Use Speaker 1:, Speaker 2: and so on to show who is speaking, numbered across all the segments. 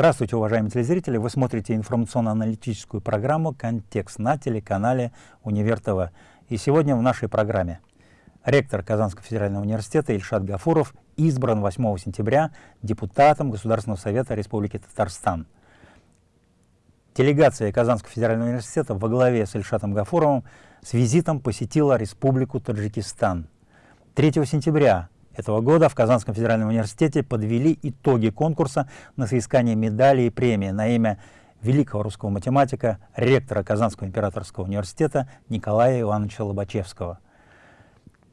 Speaker 1: Здравствуйте, уважаемые телезрители! Вы смотрите информационно-аналитическую программу «Контекст» на телеканале «Универ ТВ». И сегодня в нашей программе ректор Казанского федерального университета Ильшат Гафуров избран 8 сентября депутатом Государственного совета Республики Татарстан. Делегация Казанского федерального университета во главе с Ильшатом Гафуровым с визитом посетила Республику Таджикистан. 3 сентября этого года в Казанском федеральном университете подвели итоги конкурса на соискание медали и премии на имя великого русского математика, ректора Казанского императорского университета Николая Ивановича Лобачевского.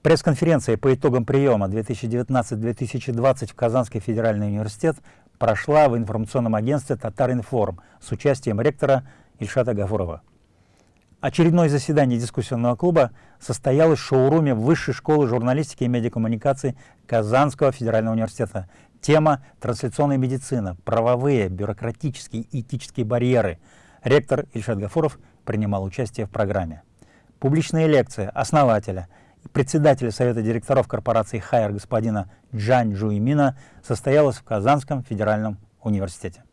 Speaker 1: Пресс-конференция по итогам приема 2019-2020 в Казанский федеральный университет прошла в информационном агентстве «Татаринформ» с участием ректора Ильшата Гафурова. Очередное заседание дискуссионного клуба состоялось в шоуруме Высшей школы журналистики и медиакоммуникаций Казанского федерального университета. Тема «Трансляционная медицина. Правовые, бюрократические и этические барьеры». Ректор Ильшат Гафуров принимал участие в программе. Публичная лекция основателя и председателя Совета директоров корпорации «Хайер» господина Джан Жуимина состоялась в Казанском федеральном университете.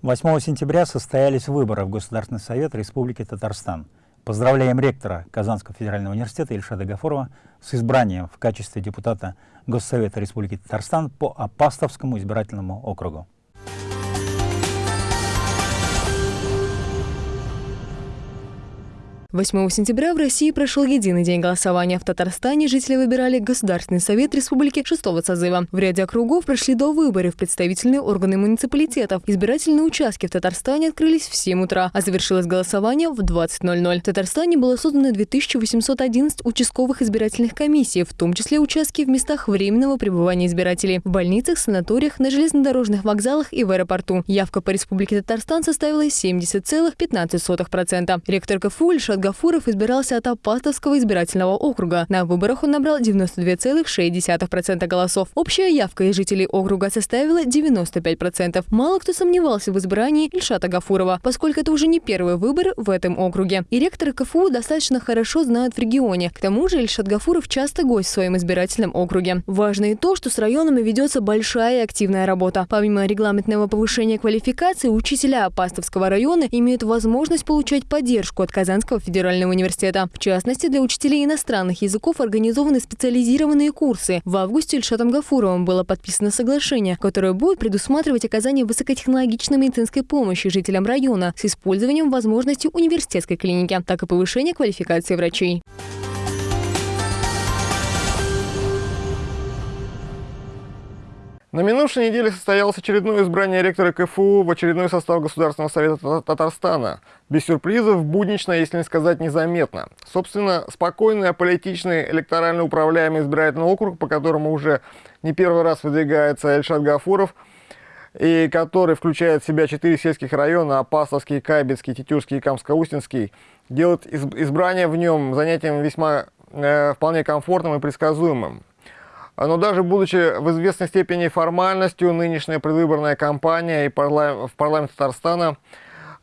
Speaker 1: 8 сентября состоялись выборы в Государственный совет Республики Татарстан. Поздравляем ректора Казанского федерального университета Ильшада Гафурова с избранием в качестве депутата Госсовета Республики Татарстан по Апастовскому избирательному округу.
Speaker 2: 8 сентября в России прошел единый день голосования. В Татарстане жители выбирали Государственный совет республики шестого созыва. В ряде округов прошли до выборов представительные органы муниципалитетов. Избирательные участки в Татарстане открылись в 7 утра, а завершилось голосование в 20.00. В Татарстане было создано 2811 участковых избирательных комиссий, в том числе участки в местах временного пребывания избирателей, в больницах, санаториях, на железнодорожных вокзалах и в аэропорту. Явка по Республике Татарстан составила 70,15%. Ректор КФУ Ильшат Мурат Гафуров избирался от Апатовского избирательного округа. На выборах он набрал 92,6% голосов. Общая явка из жителей округа составила 95%. Мало кто сомневался в избрании Ильшата Гафурова, поскольку это уже не первый выбор в этом округе. И ректоры КФУ достаточно хорошо знают в регионе. К тому же Ильшат Гафуров часто гость в своем избирательном округе. Важно и то, что с районами ведется большая и активная работа. Помимо регламентного повышения квалификации, учителя Апастовского района имеют возможность получать поддержку от Казанского федерального университета. В частности, для учителей иностранных языков организованы специализированные курсы. В августе Ильшатом Гафуровым было подписано соглашение, которое будет предусматривать оказание высокотехнологичной медицинской помощи жителям района с использованием возможностей университетской клиники, так и повышение квалификации врачей.
Speaker 3: На минувшей неделе состоялось очередное избрание ректора КФУ в очередной состав Государственного совета Татарстана. Без сюрпризов, буднично, если не сказать незаметно. Собственно, спокойный, аполитичный, электорально управляемый избирательный округ, по которому уже не первый раз выдвигается Эльшат Гафуров, и который включает в себя четыре сельских района – Апасовский, Кайбецкий, Тетюрский и Камско-Устинский, делает избрание в нем занятием весьма э, вполне комфортным и предсказуемым. Но даже будучи в известной степени формальностью, нынешняя предвыборная кампания и парла... в парламенте Татарстана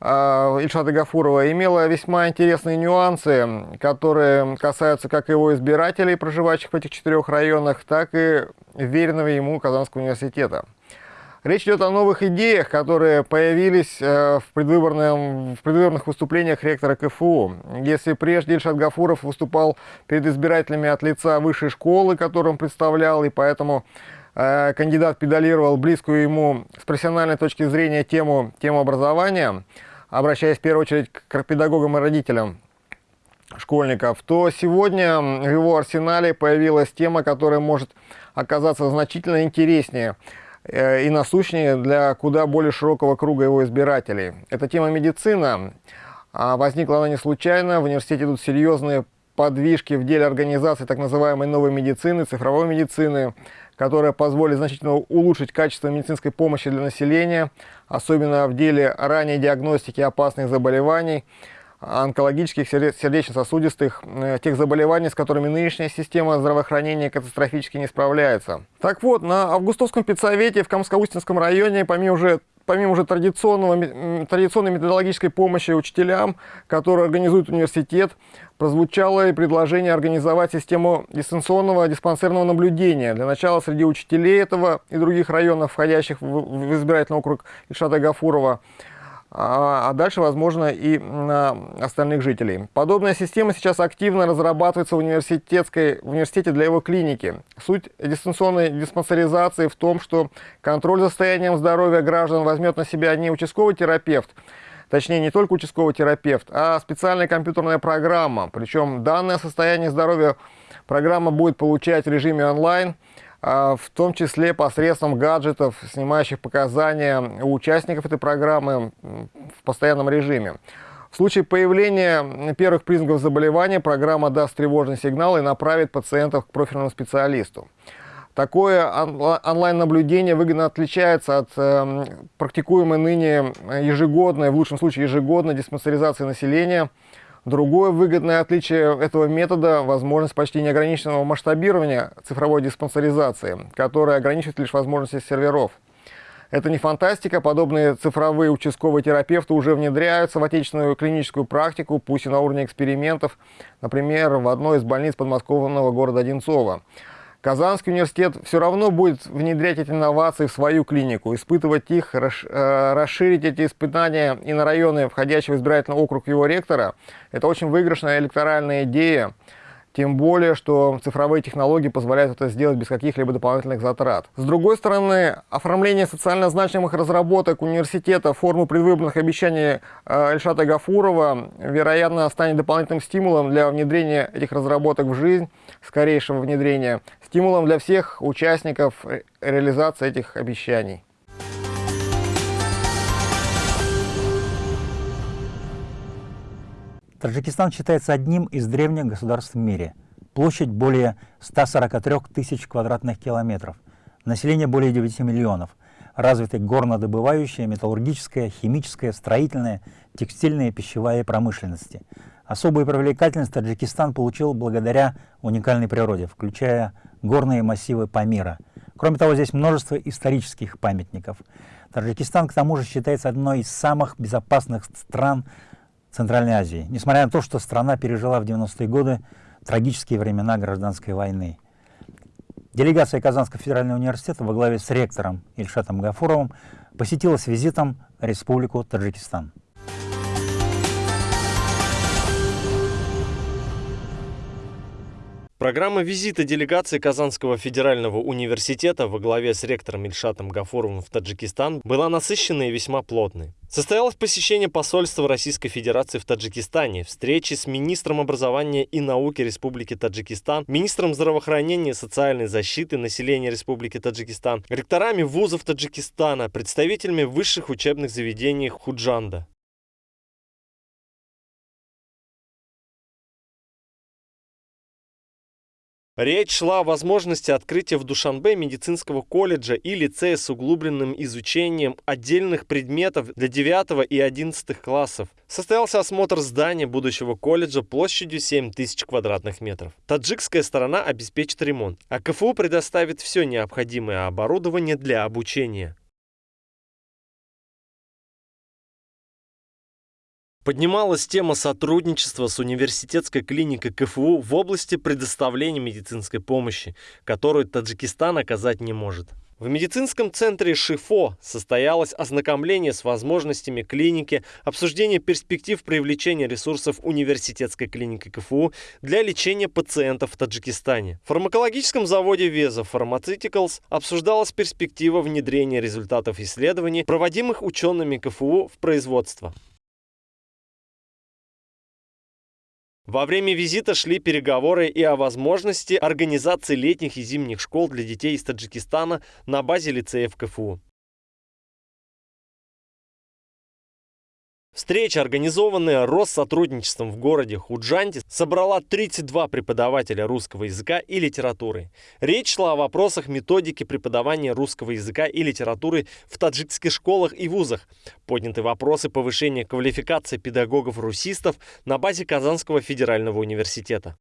Speaker 3: э, Ильшата Гафурова имела весьма интересные нюансы, которые касаются как его избирателей, проживающих в этих четырех районах, так и веренного ему Казанского университета. Речь идет о новых идеях, которые появились э, в, предвыборном, в предвыборных выступлениях ректора КФУ. Если прежде Ильшат Гафуров выступал перед избирателями от лица высшей школы, которую он представлял, и поэтому э, кандидат педалировал близкую ему с профессиональной точки зрения тему, тему образования, обращаясь в первую очередь к педагогам и родителям школьников, то сегодня в его арсенале появилась тема, которая может оказаться значительно интереснее – и насущнее для куда более широкого круга его избирателей. Эта тема медицина. А возникла она не случайно. В университете идут серьезные подвижки в деле организации так называемой новой медицины, цифровой медицины, которая позволит значительно улучшить качество медицинской помощи для населения, особенно в деле ранней диагностики опасных заболеваний, онкологических, сердечно-сосудистых, э, тех заболеваний, с которыми нынешняя система здравоохранения катастрофически не справляется. Так вот, на Августовском педсовете в Камско-Устинском районе, помимо уже помимо уже традиционного, традиционной методологической помощи учителям, которые организует университет, прозвучало и предложение организовать систему дистанционного диспансерного наблюдения. Для начала среди учителей этого и других районов, входящих в избирательный округ Ильшата Гафурова, а, а дальше, возможно, и остальных жителей. Подобная система сейчас активно разрабатывается в, университетской, в университете для его клиники. Суть дистанционной диспансеризации в том, что контроль за состоянием здоровья граждан возьмет на себя не участковый терапевт, точнее не только участковый терапевт, а специальная компьютерная программа. Причем данное состояние здоровья программа будет получать в режиме онлайн, в том числе посредством гаджетов, снимающих показания у участников этой программы в постоянном режиме. В случае появления первых признаков заболевания программа даст тревожный сигнал и направит пациентов к профильному специалисту. Такое онлайн-наблюдение выгодно отличается от э, практикуемой ныне ежегодной, в лучшем случае ежегодной диспансеризации населения – Другое выгодное отличие этого метода – возможность почти неограниченного масштабирования цифровой диспансеризации, которая ограничивает лишь возможности серверов. Это не фантастика, подобные цифровые участковые терапевты уже внедряются в отечественную клиническую практику, пусть и на уровне экспериментов, например, в одной из больниц подмосковного города Одинцова. Казанский университет все равно будет внедрять эти инновации в свою клинику, испытывать их, э, расширить эти испытания и на районы, входящие в избирательный округ его ректора. Это очень выигрышная электоральная идея. Тем более, что цифровые технологии позволяют это сделать без каких-либо дополнительных затрат. С другой стороны, оформление социально значимых разработок университета в форму предвыборных обещаний э, Эльшата Гафурова, вероятно, станет дополнительным стимулом для внедрения этих разработок в жизнь, скорейшего внедрения, стимулом для всех участников реализации этих обещаний.
Speaker 1: Таджикистан считается одним из древних государств в мире. Площадь более 143 тысяч квадратных километров. Население более 9 миллионов. Развиты горнодобывающая, металлургическая, химическая, строительная, текстильная, пищевая промышленности. Особую привлекательность Таджикистан получил благодаря уникальной природе, включая горные массивы Памира. Кроме того, здесь множество исторических памятников. Таджикистан, к тому же, считается одной из самых безопасных стран Центральной Азии, несмотря на то, что страна пережила в 90-е годы трагические времена гражданской войны. Делегация Казанского федерального университета во главе с ректором Ильшатом Гафуровым посетила с визитом Республику Таджикистан.
Speaker 4: Программа визита делегации Казанского федерального университета во главе с ректором Ильшатом Гафуровым в Таджикистан была насыщенной и весьма плотной. Состоялось посещение посольства Российской Федерации в Таджикистане, встречи с министром образования и науки Республики Таджикистан, министром здравоохранения и социальной защиты населения Республики Таджикистан, ректорами вузов Таджикистана, представителями высших учебных заведений Худжанда. Речь шла о возможности открытия в Душанбе медицинского колледжа и лицея с углубленным изучением отдельных предметов для 9 и 11 классов. Состоялся осмотр здания будущего колледжа площадью 7 тысяч квадратных метров. Таджикская сторона обеспечит ремонт, а КФУ предоставит все необходимое оборудование для обучения. Поднималась тема сотрудничества с университетской клиникой КФУ в области предоставления медицинской помощи, которую Таджикистан оказать не может. В медицинском центре ШИФО состоялось ознакомление с возможностями клиники, обсуждение перспектив привлечения ресурсов университетской клиники КФУ для лечения пациентов в Таджикистане. В фармакологическом заводе Веза Pharmaceuticals обсуждалась перспектива внедрения результатов исследований, проводимых учеными КФУ в производство. Во время визита шли переговоры и о возможности организации летних и зимних школ для детей из Таджикистана на базе лицеев КФУ. Встреча, организованная Россотрудничеством в городе Худжанте, собрала 32 преподавателя русского языка и литературы. Речь шла о вопросах методики преподавания русского языка и литературы в таджикских школах и вузах. Подняты вопросы повышения квалификации педагогов-русистов на базе Казанского федерального университета.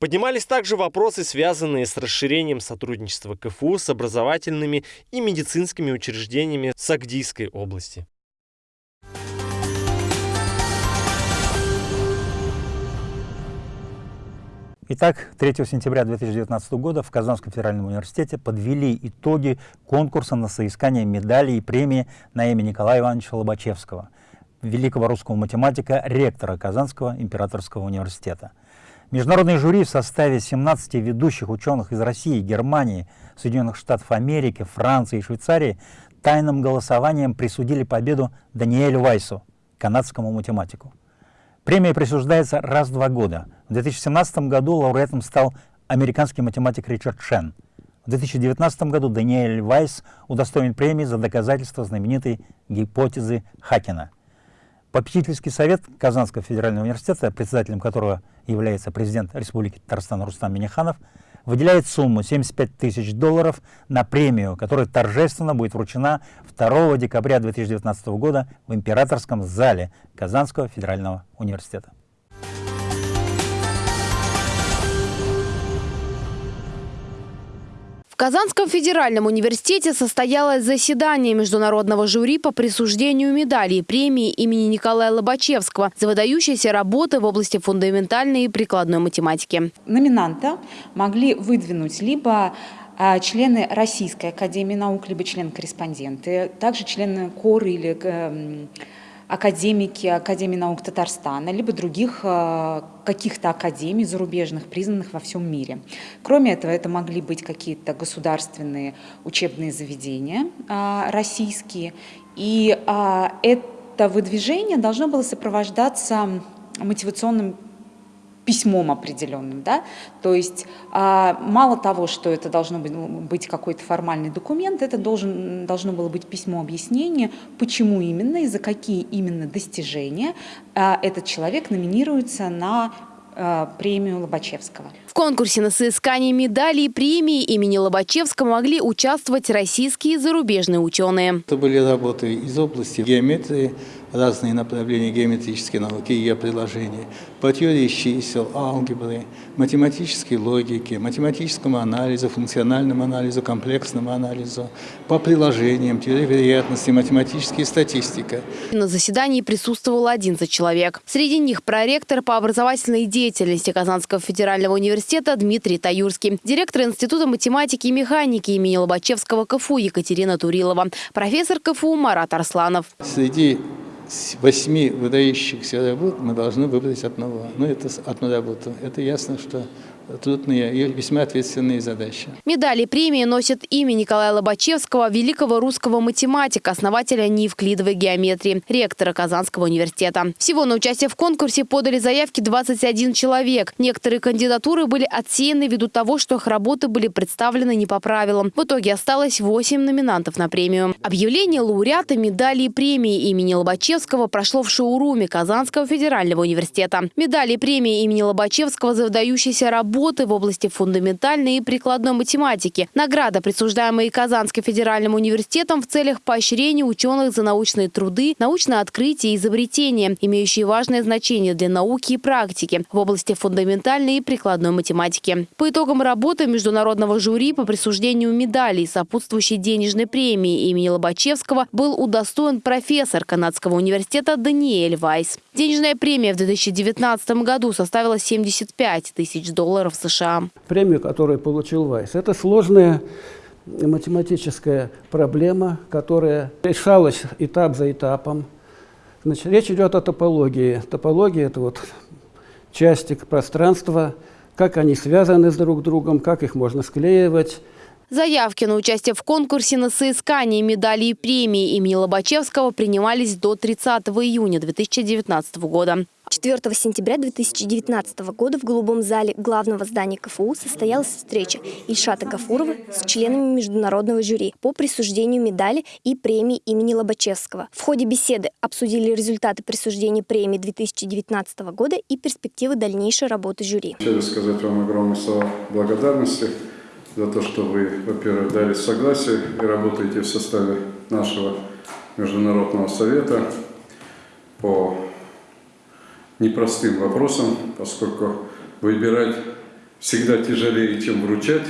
Speaker 4: Поднимались также вопросы, связанные с расширением сотрудничества КФУ с образовательными и медицинскими учреждениями Сагдийской области.
Speaker 1: Итак, 3 сентября 2019 года в Казанском федеральном университете подвели итоги конкурса на соискание медалей и премии на имя Николая Ивановича Лобачевского, великого русского математика, ректора Казанского императорского университета. Международное жюри в составе 17 ведущих ученых из России, Германии, Соединенных Штатов Америки, Франции и Швейцарии тайным голосованием присудили победу Даниэлю Вайсу, канадскому математику. Премия присуждается раз в два года. В 2017 году лауреатом стал американский математик Ричард Шен. В 2019 году Даниэль Вайс удостоен премии за доказательство знаменитой гипотезы Хакена. Попечительский совет Казанского федерального университета, председателем которого является президент Республики Татарстан Рустам Миниханов, выделяет сумму 75 тысяч долларов на премию, которая торжественно будет вручена 2 декабря 2019 года в Императорском зале Казанского федерального университета.
Speaker 5: Казанском федеральном университете состоялось заседание международного жюри по присуждению медалей премии имени Николая Лобачевского за выдающиеся работы в области фундаментальной и прикладной математики.
Speaker 6: Номинанта могли выдвинуть либо а, члены Российской академии наук, либо члены-корреспонденты, также члены КОР или эм, академики Академии наук Татарстана, либо других э, каких-то академий зарубежных, признанных во всем мире. Кроме этого, это могли быть какие-то государственные учебные заведения э, российские. И э, это выдвижение должно было сопровождаться мотивационным письмом определенным, да, то есть а, мало того, что это должно быть, ну, быть какой-то формальный документ, это должен, должно было быть письмо объяснения, почему именно и за какие именно достижения а, этот человек номинируется на а, премию Лобачевского.
Speaker 5: В конкурсе на соискание медалей и премии имени Лобачевского могли участвовать российские и зарубежные ученые.
Speaker 7: Это были работы из области геометрии, разные направления геометрической науки и ее приложения, по теории чисел, алгебры, математической логике, математическому анализу, функциональному анализу, комплексному анализу, по приложениям, теории вероятности, математическая статистика.
Speaker 5: На заседании присутствовал 11 человек. Среди них проректор по образовательной деятельности Казанского федерального университета Дмитрий Таюрский, директор Института математики и механики имени Лобачевского КФУ Екатерина Турилова, профессор КФУ Марат Арсланов.
Speaker 7: Среди восьми выдающихся работ мы должны выбрать одного. Ну, это одну работу. Это ясно, что трудные и весьма ответственные задачи.
Speaker 5: Медали премии носят имя Николая Лобачевского, великого русского математика, основателя неевклидовой геометрии, ректора Казанского университета. Всего на участие в конкурсе подали заявки 21 человек. Некоторые кандидатуры были отсеяны ввиду того, что их работы были представлены не по правилам. В итоге осталось 8 номинантов на премию. Объявление лауреата медали и премии имени Лобачевского прошло в шоуруме Казанского федерального университета. Медали премии имени Лобачевского за выдающиеся работы работы в области фундаментальной и прикладной математики. Награда, присуждаемая Казанским федеральным университетом в целях поощрения ученых за научные труды, научное открытие и изобретения, имеющие важное значение для науки и практики в области фундаментальной и прикладной математики. По итогам работы международного жюри по присуждению медалей сопутствующей денежной премии имени Лобачевского был удостоен профессор Канадского университета Даниэль Вайс. Денежная премия в 2019 году составила 75 тысяч долларов долларов США.
Speaker 8: Премию, которую получил Вайс, это сложная математическая проблема, которая решалась этап за этапом. Значит, речь идет о топологии. Топология – это вот части пространства, как они связаны с друг другом, как их можно склеивать.
Speaker 5: Заявки на участие в конкурсе на соискание медалей и премии имени Лобачевского принимались до 30 июня 2019 года.
Speaker 9: 4 сентября 2019 года в Голубом зале главного здания КФУ состоялась встреча Ильшата Гафурова с членами международного жюри по присуждению медали и премии имени Лобачевского. В ходе беседы обсудили результаты присуждения премии 2019 года и перспективы дальнейшей работы жюри.
Speaker 10: Хочу сказать вам огромное слова благодарности за то, что вы, во-первых, дали согласие и работаете в составе нашего Международного совета по непростым вопросом, поскольку выбирать
Speaker 11: всегда тяжелее, чем вручать.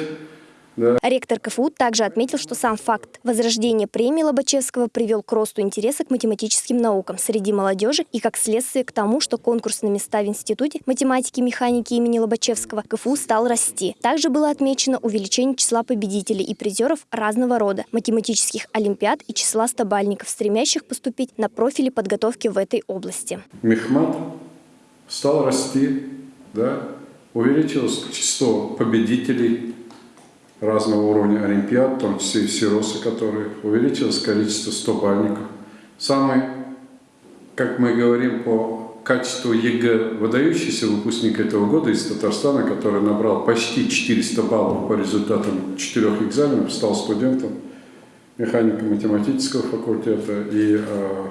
Speaker 11: Да.
Speaker 9: Ректор КФУ также отметил, что сам факт возрождения премии Лобачевского привел к росту интереса к математическим наукам среди молодежи и как следствие к тому, что конкурс на места в Институте математики и механики имени Лобачевского КФУ стал расти. Также было отмечено увеличение числа победителей и призеров разного рода математических олимпиад и числа стабальников, стремящих поступить на профили подготовки в этой области.
Speaker 11: Мехмат стал расти, да, увеличилось число победителей разного уровня олимпиад, в том числе и всеросы, которые увеличилось количество 100 бальников. Самый, как мы говорим, по качеству ЕГЭ выдающийся выпускник этого года из Татарстана, который набрал почти 400 баллов по результатам четырех экзаменов, стал студентом механико-математического факультета и э,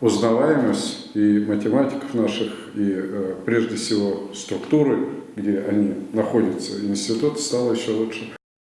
Speaker 11: узнаваемость и математиков наших, и э, прежде всего структуры, где они находятся, институт, стала еще лучше.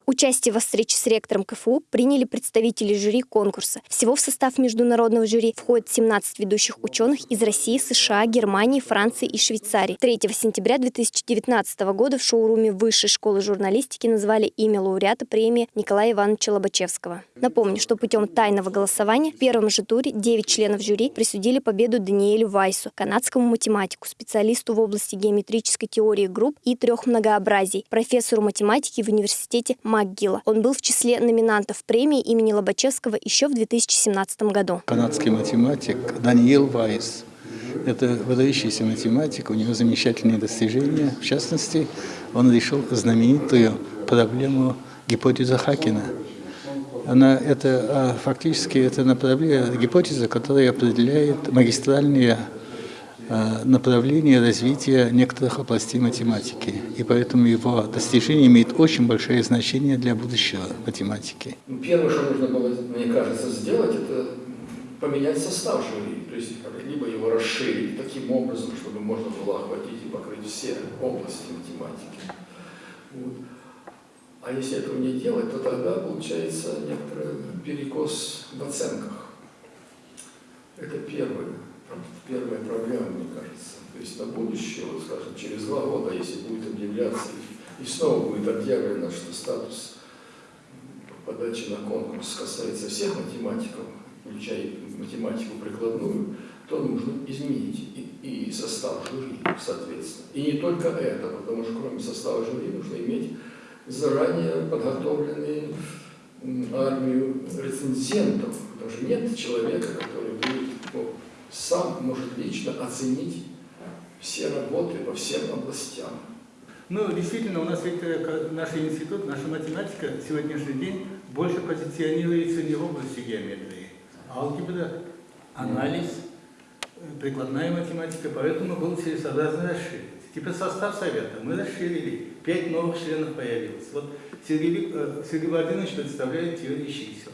Speaker 9: Участие во встрече с ректором КФУ приняли представители жюри конкурса. Всего в состав международного жюри входят 17 ведущих ученых из России, США, Германии, Франции и Швейцарии. 3 сентября 2019 года в шоуруме Высшей школы журналистики назвали имя лауреата премии Николая Ивановича Лобачевского. Напомню, что путем тайного голосования в первом же туре 9 членов жюри присудили победу Даниэлю Вайсу, канадскому математику, специалисту в области геометрической теории групп и трех многообразий, профессору математики в университете МакГилла. Он был в числе номинантов премии имени Лобачевского еще в 2017 году.
Speaker 7: Канадский математик Даниэл Вайс. Это выдающийся математик, у него замечательные достижения. В частности, он решил знаменитую проблему гипотезы Хакина. Она, это, а, фактически это направление, гипотеза, которая определяет магистральные направление развития некоторых областей математики. И поэтому его достижение имеет очень большое значение для будущего математики.
Speaker 12: Ну, первое, что нужно было, мне кажется, сделать, это поменять состав жюри. То есть либо его расширить таким образом, чтобы можно было охватить и покрыть все области математики. Вот. А если этого не делать, то тогда получается некоторый перекос в оценках. Это первое первая проблема, мне кажется. То есть на будущее, вот, скажем, через два года, если будет объявляться и снова будет объявлено, что статус подачи на конкурс касается всех математиков, включая математику прикладную, то нужно изменить и, и состав жюри, соответственно. И не только это, потому что кроме состава жюри нужно иметь заранее подготовленную армию рецензентов, потому что нет человека, который будет сам может лично оценить все работы по всем областям.
Speaker 13: Ну, действительно, у нас ведь э, наш институт, наша математика сегодняшний день больше позиционируется не в области геометрии. Алгебра, анализ, э, прикладная математика, поэтому было целесообразно расширить. Теперь состав совета мы расширили, пять новых членов появилось. Вот Сергей, э, Сергей Владимирович представляет теорию чисел.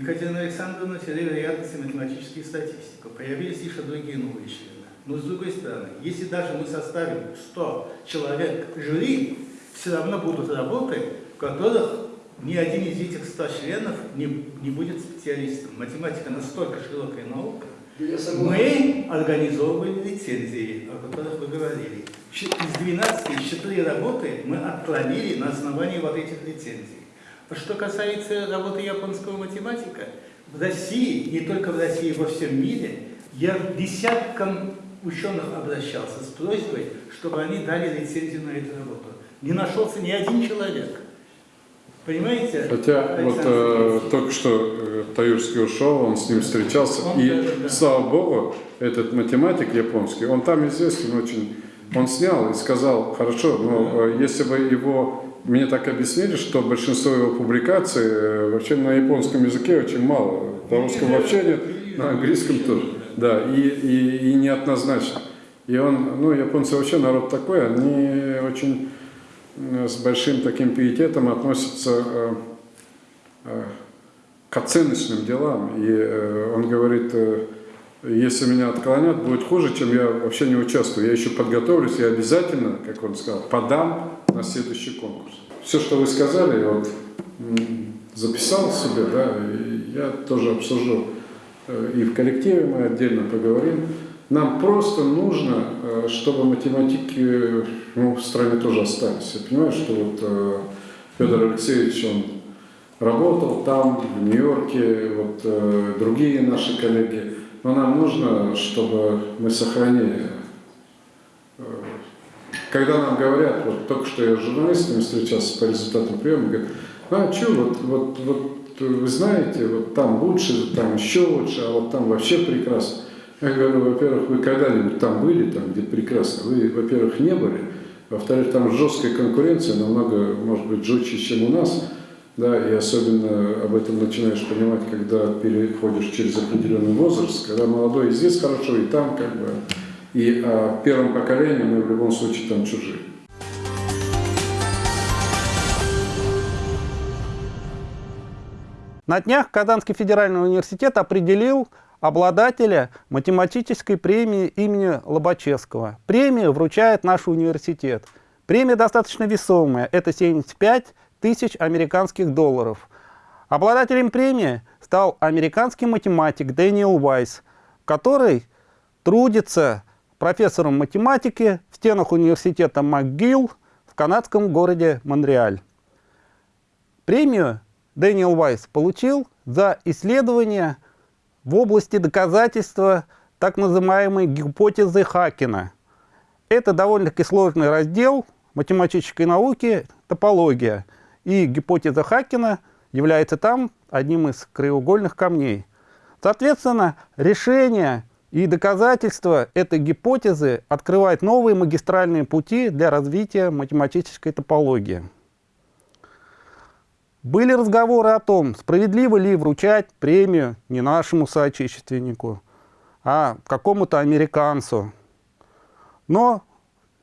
Speaker 13: Екатерина Александровна теория вероятности математические статистику. Появились еще другие новые члены. Но с другой стороны, если даже мы составим 100 человек жюри, все равно будут работы, в которых ни один из этих 100 членов не, не будет специалистом. Математика настолько широкая наука. Мы организовываем лицензии, о которых вы говорили. Из 12, из 4 работы мы отклонили на основании вот этих лицензий. Что касается работы японского математика, в России, не только в России, во всем мире, я десяткам ученых обращался с просьбой, чтобы они дали лицензию на эту работу. Не нашелся ни один человек. Понимаете?
Speaker 11: Хотя вот э, только что э, Таюрский ушел, он с ним встречался, он и даже, да. слава богу, этот математик японский, он там известен очень, он снял и сказал, хорошо, но э, если бы его мне так объяснили, что большинство его публикаций э, вообще на японском языке очень мало. На русском вообще нет, на английском тоже. Да, и, и, и неоднозначно. И он, ну, японцы вообще народ такой, они очень э, с большим таким пиететом относятся э, к оценочным делам. И он говорит, если меня отклонят, будет хуже, чем я вообще не участвую. Я еще подготовлюсь, я обязательно, как он сказал, подам на следующий конкурс. Все, что вы сказали, вот записал себе, да, и я тоже обсужу э, и в коллективе мы отдельно поговорим. Нам просто нужно, э, чтобы математики ну, в стране тоже остались. Я понимаю, что вот э, Федор Алексеевич, он работал там, в Нью-Йорке, вот другие наши коллеги. Но нам нужно, чтобы мы сохранили. Когда нам говорят, вот только что я с журналистами встречался по результатам приема, говорят, а что, вот, вот, вот вы знаете, вот там лучше, там еще лучше, а вот там вообще прекрасно. Я говорю, во-первых, вы когда-нибудь там были, там где прекрасно? Вы, во-первых, не были. Во-вторых, там жесткая конкуренция, намного, может быть, жестче, чем у нас. Да, и особенно об этом начинаешь понимать, когда переходишь через определенный возраст, когда молодой и здесь хорошо, и там как бы. И а, первым поколением мы в любом случае там чужие.
Speaker 14: На днях Казанский федеральный университет определил обладателя математической премии имени Лобачевского. Премию вручает наш университет. Премия достаточно весомая, это 75 тысяч американских долларов. Обладателем премии стал американский математик Дэниел Вайс, который трудится профессором математики в стенах университета МcGill в канадском городе Монреаль. Премию Дэниел Вайс получил за исследование в области доказательства так называемой гипотезы Хакина. Это довольно-таки сложный раздел математической науки – топология – и гипотеза Хакина является там одним из краеугольных камней. Соответственно, решение и доказательства этой гипотезы открывает новые магистральные пути для развития математической топологии. Были разговоры о том, справедливо ли вручать премию не нашему соотечественнику, а какому-то американцу. Но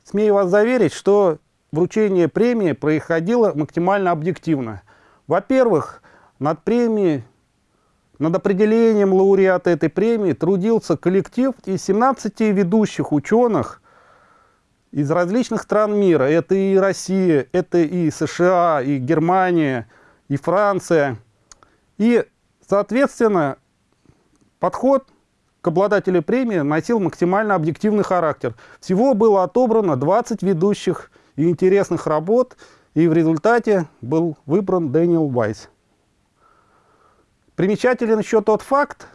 Speaker 14: смею вас заверить, что вручение премии происходило максимально объективно. Во-первых, над премией, над определением лауреата этой премии трудился коллектив из 17 ведущих ученых из различных стран мира. Это и Россия, это и США, и Германия, и Франция. И, соответственно, подход к обладателю премии носил максимально объективный характер. Всего было отобрано 20 ведущих и интересных работ, и в результате был выбран Дэниел Вайс. Примечателен еще тот факт,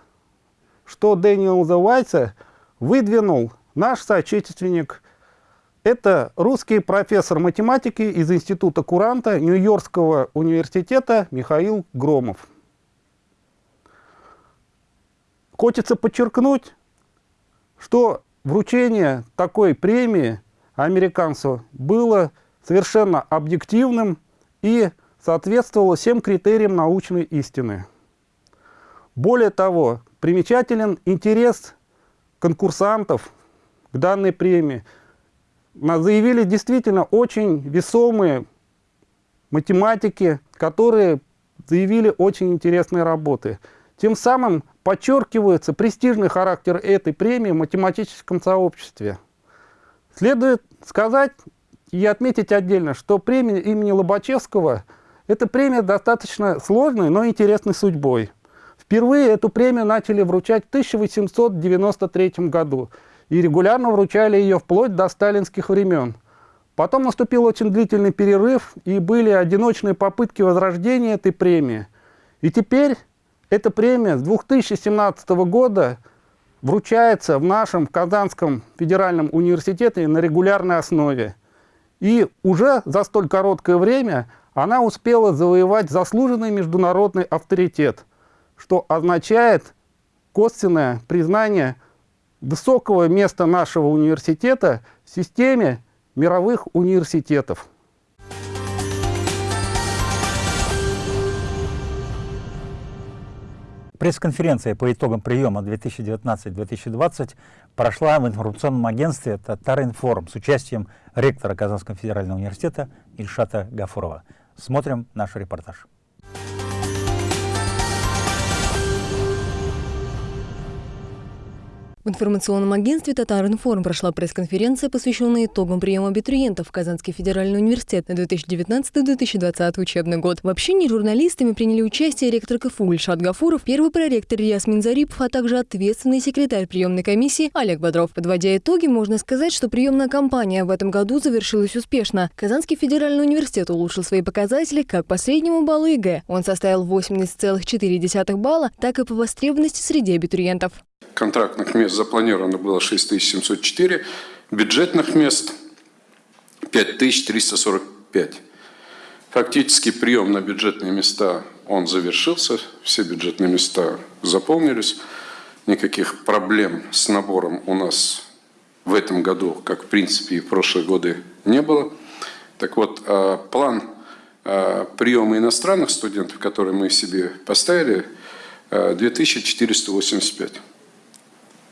Speaker 14: что Дэниел Вайса выдвинул наш соотечественник. Это русский профессор математики из Института Куранта Нью-Йоркского университета Михаил Громов. Хочется подчеркнуть, что вручение такой премии – американцев было совершенно объективным и соответствовало всем критериям научной истины. Более того, примечателен интерес конкурсантов к данной премии. Заявили действительно очень весомые математики, которые заявили очень интересные работы. Тем самым подчеркивается престижный характер этой премии в математическом сообществе. Следует сказать и отметить отдельно, что премия имени Лобачевского – это премия достаточно сложной, но интересной судьбой. Впервые эту премию начали вручать в 1893 году и регулярно вручали ее вплоть до сталинских времен. Потом наступил очень длительный перерыв, и были одиночные попытки возрождения этой премии. И теперь эта премия с 2017 года – вручается в нашем Казанском федеральном университете на регулярной основе. И уже за столь короткое время она успела завоевать заслуженный международный авторитет, что означает косвенное признание высокого места нашего университета в системе мировых университетов.
Speaker 1: Пресс-конференция по итогам приема 2019-2020 прошла в информационном агентстве «Татаринформ» с участием ректора Казанского федерального университета Ильшата Гафурова. Смотрим наш репортаж.
Speaker 2: Информационном агентстве «Татар-информ» прошла пресс-конференция, посвященная итогам приема абитуриентов в Казанский федеральный университет на 2019-2020 учебный год. В общении журналистами приняли участие ректор КФУ Ильшат Гафуров, первый проректор Ясмин Зарипов, а также ответственный секретарь приемной комиссии Олег Бодров. Подводя итоги, можно сказать, что приемная кампания в этом году завершилась успешно. Казанский федеральный университет улучшил свои показатели как по среднему баллу ЕГЭ. Он составил 80,4 балла, так и по востребованности среди абитуриентов.
Speaker 10: Контрактных мест запланировано было 6704, бюджетных мест 5345. Фактически прием на бюджетные места он завершился, все бюджетные места заполнились. Никаких проблем с набором у нас в этом году, как в принципе и в прошлые годы, не было. Так вот, а, план а, приема иностранных студентов, который мы себе поставили, 2485 а,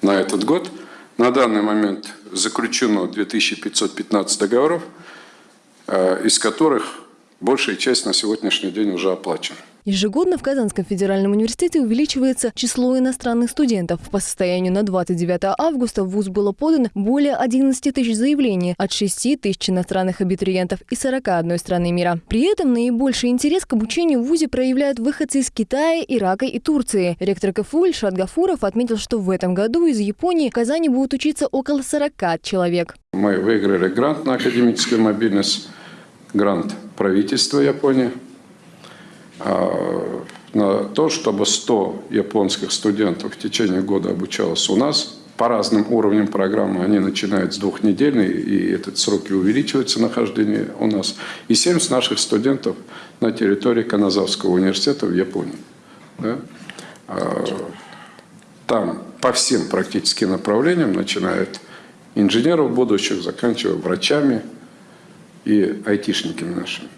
Speaker 10: на этот год. На данный момент заключено 2515 договоров, из которых большая часть на сегодняшний день уже оплачена.
Speaker 2: Ежегодно в Казанском федеральном университете увеличивается число иностранных студентов. По состоянию на 29 августа в ВУЗ было подано более 11 тысяч заявлений от 6 тысяч иностранных абитуриентов из 41 страны мира. При этом наибольший интерес к обучению в ВУЗе проявляют выходцы из Китая, Ирака и Турции. Ректор КФУ Ильшат Гафуров отметил, что в этом году из Японии в Казани будут учиться около 40 человек.
Speaker 10: Мы выиграли грант на академическую мобильность, грант правительства Японии – на то, чтобы 100 японских студентов в течение года обучалось у нас. По разным уровням программы они начинают с двухнедельной, и этот срок и увеличивается нахождение у нас. И 70 наших студентов на территории Каназавского университета в Японии. Да? А, там по всем практически направлениям, начиная от инженеров будущих, заканчивая врачами и айтишниками нашими.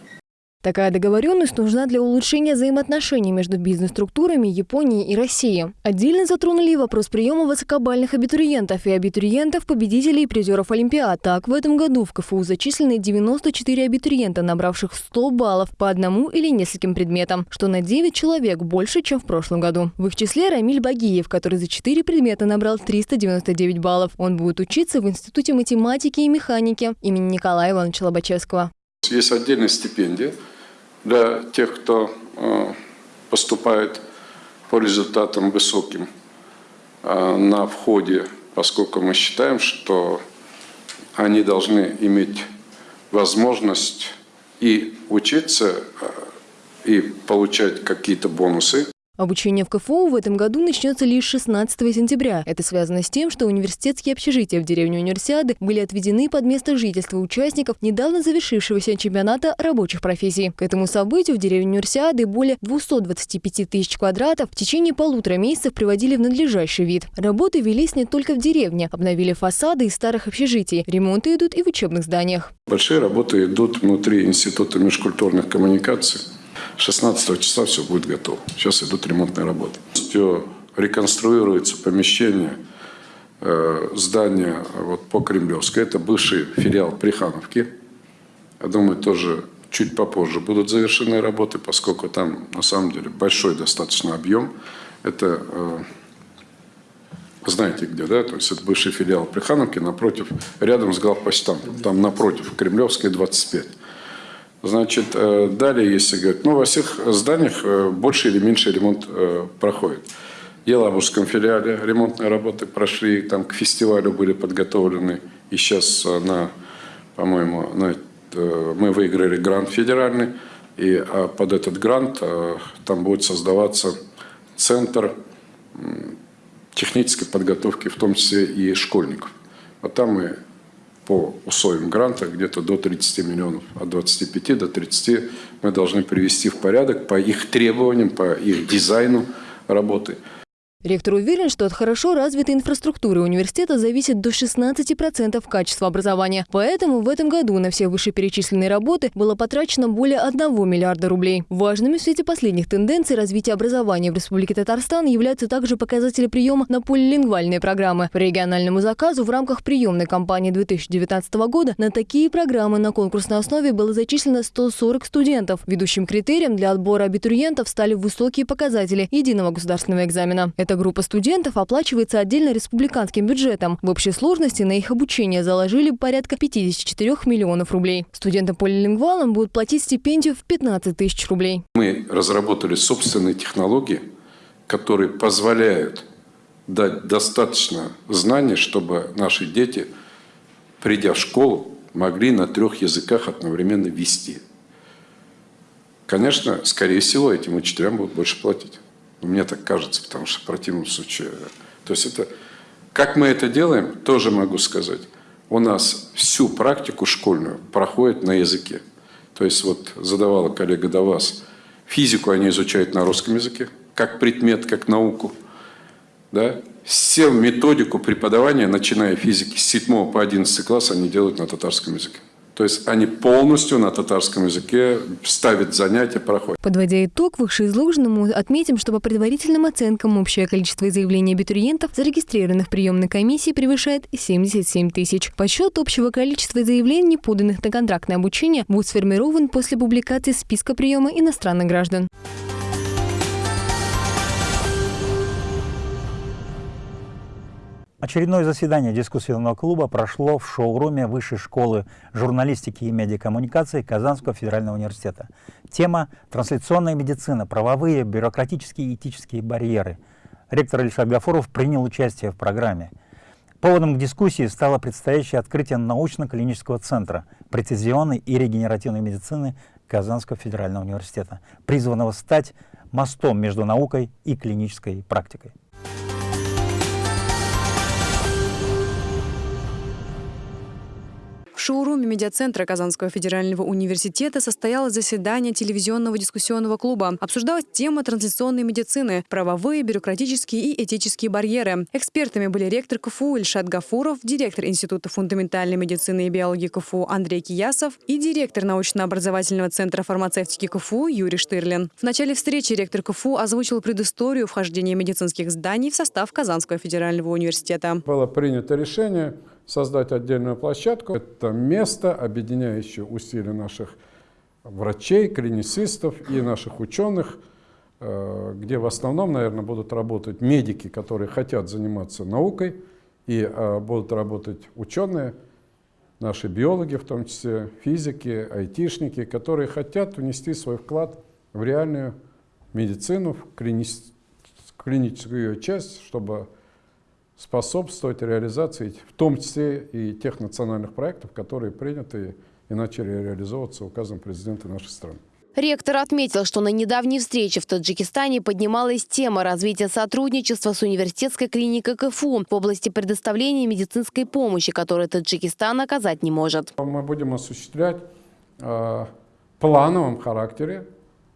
Speaker 2: Такая договоренность нужна для улучшения взаимоотношений между бизнес-структурами Японии и России. Отдельно затронули вопрос приема высокобальных абитуриентов и абитуриентов, победителей и призеров Олимпиад. Так, в этом году в КФУ зачислены 94 абитуриента, набравших 100 баллов по одному или нескольким предметам, что на 9 человек больше, чем в прошлом году. В их числе Рамиль Багиев, который за 4 предмета набрал 399 баллов. Он будет учиться в Институте математики и механики имени Николая Ивановича Лобачевского.
Speaker 10: Есть отдельная стипендия для тех, кто э, поступает по результатам высоким э, на входе, поскольку мы считаем, что они должны иметь возможность и учиться, э, и получать какие-то бонусы.
Speaker 2: Обучение в КФУ в этом году начнется лишь 16 сентября. Это связано с тем, что университетские общежития в деревне Универсиады были отведены под место жительства участников недавно завершившегося чемпионата рабочих профессий. К этому событию в деревне Универсиады более 225 тысяч квадратов в течение полутора месяцев приводили в надлежащий вид. Работы велись не только в деревне. Обновили фасады из старых общежитий. Ремонты идут и в учебных зданиях.
Speaker 10: Большие работы идут внутри Института межкультурных коммуникаций. 16 числа все будет готово. Сейчас идут ремонтные работы. Все реконструируется помещение, э, здание вот, по Кремлевской. Это бывший филиал Прихановки. Я думаю, тоже чуть попозже будут завершены работы, поскольку там на самом деле большой достаточно объем. Это э, знаете где, да? То есть это бывший филиал Прихановки напротив, рядом с главпочтамтом. Там напротив, Кремлевская, 25. Значит, э, далее, если говорить, ну, во всех зданиях э, больше или меньше ремонт э, проходит. В Елабужском филиале ремонтные работы прошли, там к фестивалю были подготовлены. И сейчас, на, по-моему, на, мы выиграли грант федеральный. И а под этот грант там будет создаваться центр технической подготовки, в том числе и школьников. Вот там мы по условиям гранта где-то до 30 миллионов, от 25 до 30 мы должны привести в порядок по их требованиям, по их дизайну работы.
Speaker 2: Ректор уверен, что от хорошо развитой инфраструктуры университета зависит до 16% качества образования. Поэтому в этом году на все вышеперечисленные работы было потрачено более 1 миллиарда рублей. Важными в свете последних тенденций развития образования в Республике Татарстан являются также показатели приема на полилингвальные программы. По региональному заказу в рамках приемной кампании 2019 года на такие программы на конкурсной основе было зачислено 140 студентов. Ведущим критерием для отбора абитуриентов стали высокие показатели единого государственного экзамена. Это Эта группа студентов оплачивается отдельно республиканским бюджетом. В общей сложности на их обучение заложили порядка 54 миллионов рублей. Студентам-полилингвалам будут платить стипендию в 15 тысяч рублей.
Speaker 10: Мы разработали собственные технологии, которые позволяют дать достаточно знаний, чтобы наши дети, придя в школу, могли на трех языках одновременно вести. Конечно, скорее всего, этим учителям будут больше платить. Мне так кажется, потому что в противном случае... То есть это... Как мы это делаем, тоже могу сказать. У нас всю практику школьную проходит на языке. То есть вот задавала коллега до вас, физику они изучают на русском языке, как предмет, как науку. Да? Все методику преподавания, начиная физики с 7 по 11 класс, они делают на татарском языке. То есть они полностью на татарском языке ставят занятия, проходят.
Speaker 2: Подводя итог вышеизложенному, отметим, что по предварительным оценкам общее количество заявлений абитуриентов, зарегистрированных в приемной комиссии, превышает 77 тысяч. Подсчет общего количества заявлений, поданных на контрактное обучение, будет сформирован после публикации списка приема иностранных граждан.
Speaker 1: Очередное заседание дискуссионного клуба прошло в шоуруме Высшей школы журналистики и медиакоммуникации Казанского федерального университета. Тема «Трансляционная медицина. Правовые, бюрократические и этические барьеры». Ректор Ильшат Гафуров принял участие в программе. Поводом к дискуссии стало предстоящее открытие научно-клинического центра прецизионной и регенеративной медицины Казанского федерального университета, призванного стать мостом между наукой и клинической практикой.
Speaker 15: В шоуруме медиацентра Казанского федерального университета состоялось заседание телевизионного дискуссионного клуба. Обсуждалась тема трансляционной медицины, правовые, бюрократические и этические барьеры. Экспертами были ректор КФУ Ильшат Гафуров, директор Института фундаментальной медицины и биологии КФУ Андрей Киясов и директор научно-образовательного центра фармацевтики КФУ Юрий Штырлин. В начале встречи ректор КФУ озвучил предысторию вхождения медицинских зданий в состав Казанского федерального университета.
Speaker 10: Было принято решение создать отдельную площадку. Это место, объединяющее усилия наших врачей, клиницистов и наших ученых, э, где в основном, наверное, будут работать медики, которые хотят заниматься наукой, и э, будут работать ученые, наши биологи, в том числе физики, айтишники, которые хотят внести свой вклад в реальную медицину, в клиническую ее часть, чтобы способствовать реализации, в том числе и тех национальных проектов, которые приняты и начали реализовываться указом президента нашей страны.
Speaker 5: Ректор отметил, что на недавней встрече в Таджикистане поднималась тема развития сотрудничества с университетской клиникой КФУ в области предоставления медицинской помощи, которую Таджикистан оказать не может.
Speaker 10: Мы будем осуществлять э, плановом характере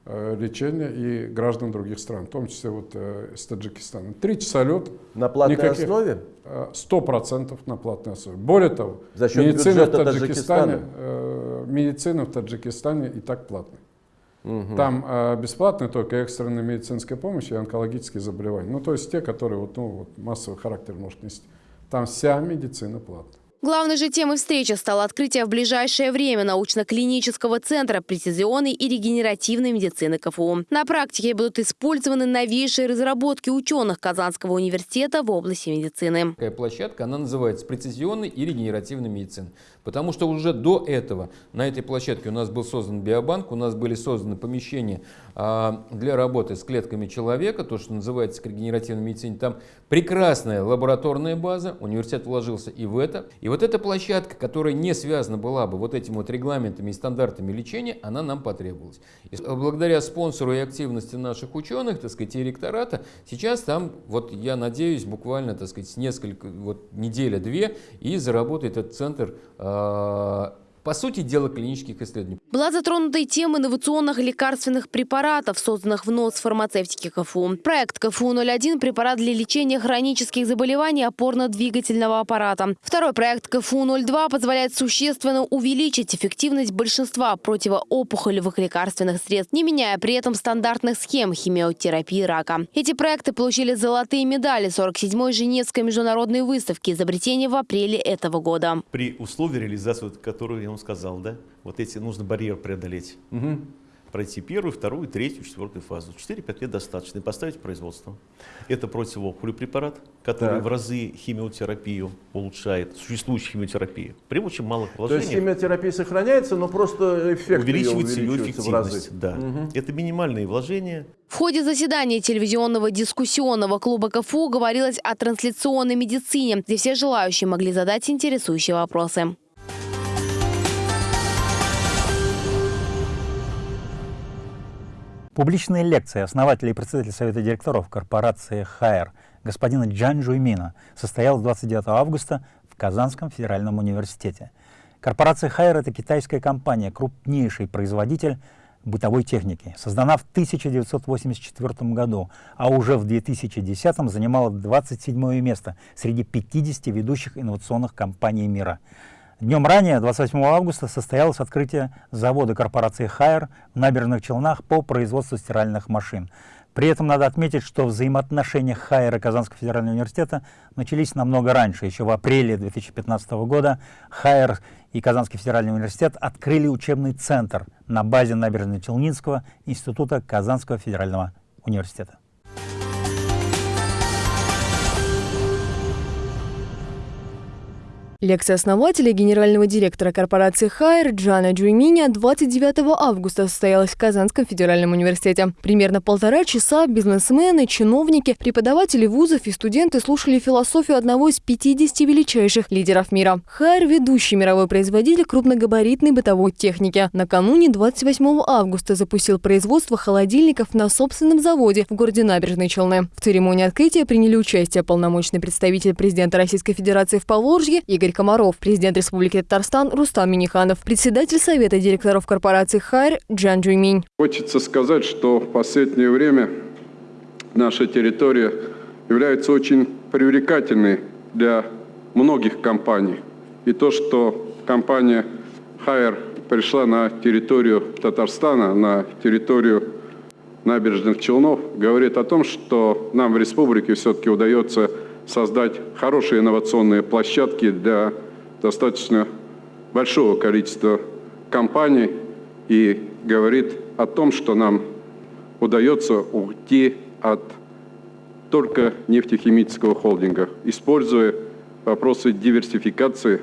Speaker 10: лечения и граждан других стран, в том числе вот э, из Таджикистана. Три часа лет.
Speaker 16: На платной никаких, основе?
Speaker 10: Э, сто процентов на платной основе. Более того,
Speaker 16: За счет медицина, в Таджикистане,
Speaker 10: э, медицина в Таджикистане и так платная. Угу. Там э, бесплатная только экстренная медицинская помощь и онкологические заболевания. Ну, то есть те, которые вот, ну, вот массовый характер может нести. Там вся медицина платная.
Speaker 5: Главной же темой встречи стало открытие в ближайшее время научно-клинического центра прецизионной и регенеративной медицины КФУ. На практике будут использованы новейшие разработки ученых Казанского университета в области медицины.
Speaker 17: Такая площадка, она называется прецизионной и регенеративной медицины. Потому что уже до этого на этой площадке у нас был создан биобанк, у нас были созданы помещения а, для работы с клетками человека, то, что называется регенеративной медицине. Там прекрасная лабораторная база, университет вложился и в это. И вот эта площадка, которая не связана была бы вот этими вот регламентами и стандартами лечения, она нам потребовалась. И благодаря спонсору и активности наших ученых, так сказать, и ректората, сейчас там, вот я надеюсь, буквально, так сказать, несколько, вот неделя-две, и заработает этот центр а, Э, по сути дела, клинических исследований.
Speaker 5: Была затронута и тема инновационных лекарственных препаратов, созданных в НОС фармацевтики КФУ. Проект КФУ-01 – препарат для лечения хронических заболеваний опорно-двигательного аппарата. Второй проект КФУ-02 позволяет существенно увеличить эффективность большинства противоопухолевых лекарственных средств, не меняя при этом стандартных схем химиотерапии рака. Эти проекты получили золотые медали 47-й Женевской международной выставки изобретения в апреле этого года.
Speaker 18: При условии реализации, которую я вам сказал, да, вот эти нужно барьер преодолеть. Угу. пройти первую, вторую, третью, четвертую фазу. 4-5 лет достаточно и поставить производство. Это противопулю препарат, который так. в разы химиотерапию улучшает, существующую химиотерапию. При очень малых положениях.
Speaker 16: То есть химиотерапия сохраняется, но просто эффект
Speaker 18: увеличивается ее, увеличивается ее эффективность. Да. Угу. Это минимальные вложения.
Speaker 5: В ходе заседания телевизионного дискуссионного клуба КФУ говорилось о трансляционной медицине, где все желающие могли задать интересующие вопросы.
Speaker 1: Публичная лекция основателя и председателя Совета директоров корпорации ХАЭР господина Джан Жуймина состоялась 29 августа в Казанском федеральном университете. Корпорация ХАЭР – это китайская компания, крупнейший производитель бытовой техники. Создана в 1984 году, а уже в 2010 занимала 27 место среди 50 ведущих инновационных компаний мира. Днем ранее, 28 августа, состоялось открытие завода корпорации «Хайер» в набережных Челнах по производству стиральных машин. При этом надо отметить, что взаимоотношения Хайера Казанского федерального университета начались намного раньше. Еще в апреле 2015 года Хайер и Казанский федеральный университет открыли учебный центр на базе Набережно-Челнинского института Казанского федерального университета.
Speaker 2: Лекция основателя генерального директора корпорации «Хайер» Джана Джуйминя 29 августа состоялась в Казанском федеральном университете. Примерно полтора часа бизнесмены, чиновники, преподаватели вузов и студенты слушали философию одного из 50 величайших лидеров мира. «Хайер» – ведущий мировой производитель крупногабаритной бытовой техники. Накануне 28 августа запустил производство холодильников на собственном заводе в городе Набережные Челны. В церемонии открытия приняли участие полномочный представитель президента Российской Федерации в Поволжье Игорь Комаров, президент Республики Татарстан Рустам Миниханов, председатель Совета директоров корпорации «Хайр» Джан Джуйминь.
Speaker 10: Хочется сказать, что в последнее время наша территория является очень привлекательной для многих компаний. И то, что компания «Хайр» пришла на территорию Татарстана, на территорию набережных Челнов, говорит о том, что нам в республике все-таки удается создать хорошие инновационные площадки для достаточно большого количества компаний и говорит о том, что нам удается уйти от только нефтехимического холдинга, используя вопросы диверсификации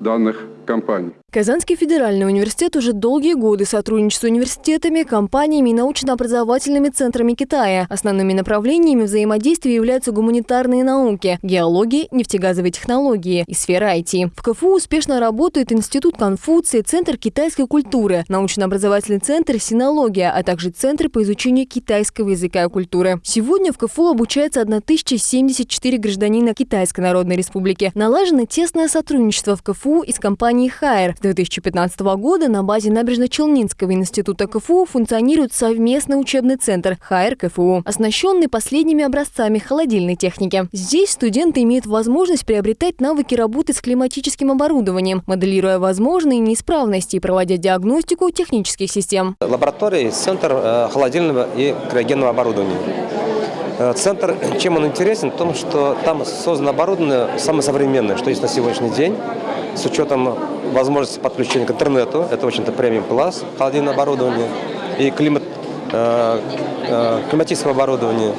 Speaker 10: данных компаний.
Speaker 2: Казанский федеральный университет уже долгие годы сотрудничает с университетами, компаниями и научно-образовательными центрами Китая. Основными направлениями взаимодействия являются гуманитарные науки, геология, нефтегазовые технологии и сфера IT. В КФУ успешно работает Институт Конфуции, Центр китайской культуры, научно-образовательный центр «Синология», а также Центр по изучению китайского языка и культуры. Сегодня в КФУ обучается 1074 гражданина Китайской Народной Республики. Налажено тесное сотрудничество в КФУ и с компанией «Хайер». 2015 года на базе Набережно-Челнинского института КФУ функционирует совместный учебный центр ХАЭР КФУ, оснащенный последними образцами холодильной техники. Здесь студенты имеют возможность приобретать навыки работы с климатическим оборудованием, моделируя возможные неисправности и проводя диагностику технических систем.
Speaker 19: Лаборатория – центр э, холодильного и криогенного оборудования. Э, центр, чем он интересен? В том, что там создано оборудование самое современное, что есть на сегодняшний день, с учетом возможности подключения к интернету. Это, очень-то, премиум класс холодильное оборудование и климат, э, э, климатическое оборудование.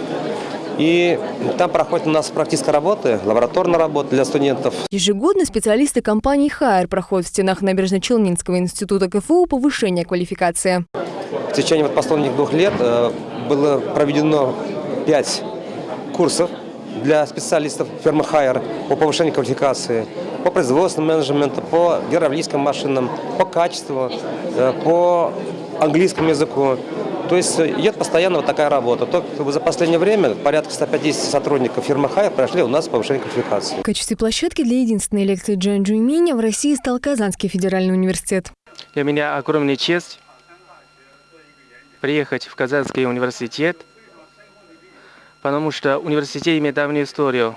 Speaker 19: И там проходит у нас практическая работа, лабораторная работа для студентов.
Speaker 2: Ежегодно специалисты компании «Хайер» проходят в стенах Набережно-Челнинского института КФУ повышение квалификации.
Speaker 19: В течение вот последних двух лет было проведено пять курсов для специалистов фирмы «Хайер» по повышению квалификации, по производственному менеджменту, по гидравлическим машинам, по качеству, э, по английскому языку. То есть э, идет постоянно вот такая работа. Только за последнее время порядка 150 сотрудников фирмы «Хайер» прошли у нас повышение квалификации.
Speaker 2: В качестве площадки для единственной лекции Джан Джуйминя в России стал Казанский федеральный университет.
Speaker 20: Для меня огромная честь приехать в Казанский университет – потому что университет имеет давнюю историю,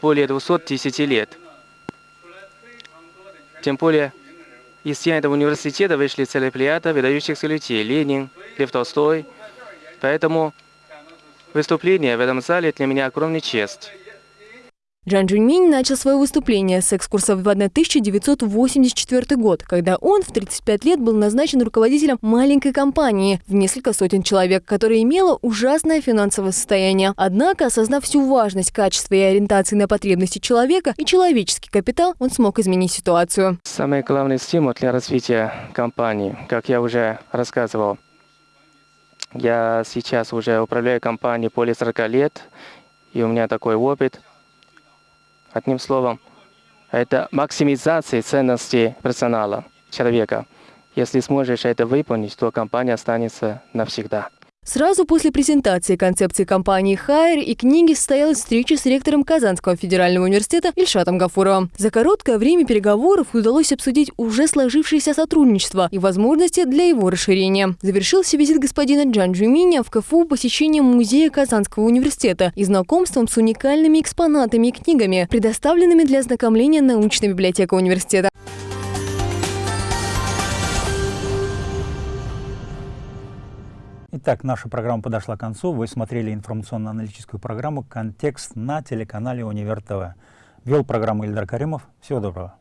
Speaker 20: более 210 лет. Тем более, из стен этого университета вышли целая плеяда выдающихся людей – Ленин, Лев Толстой. Поэтому выступление в этом зале для меня огромная честь.
Speaker 2: Джан Джуньминь начал свое выступление с экскурса в 1984 год, когда он в 35 лет был назначен руководителем маленькой компании в несколько сотен человек, которая имела ужасное финансовое состояние. Однако, осознав всю важность качества и ориентации на потребности человека и человеческий капитал, он смог изменить ситуацию.
Speaker 20: Самый главный стимул для развития компании, как я уже рассказывал, я сейчас уже управляю компанией более 40 лет, и у меня такой опыт. Одним словом, это максимизация ценности персонала, человека. Если сможешь это выполнить, то компания останется навсегда.
Speaker 2: Сразу после презентации концепции компании «Хайер» и книги состоялась встреча с ректором Казанского федерального университета Ильшатом Гафуровым. За короткое время переговоров удалось обсудить уже сложившееся сотрудничество и возможности для его расширения. Завершился визит господина Джан Джуминя в КФУ посещением музея Казанского университета и знакомством с уникальными экспонатами и книгами, предоставленными для ознакомления научной библиотекой университета.
Speaker 1: Итак, наша программа подошла к концу. Вы смотрели информационно-аналитическую программу «Контекст» на телеканале «Универ ТВ». Вел программу Ильдар Каримов. Всего доброго.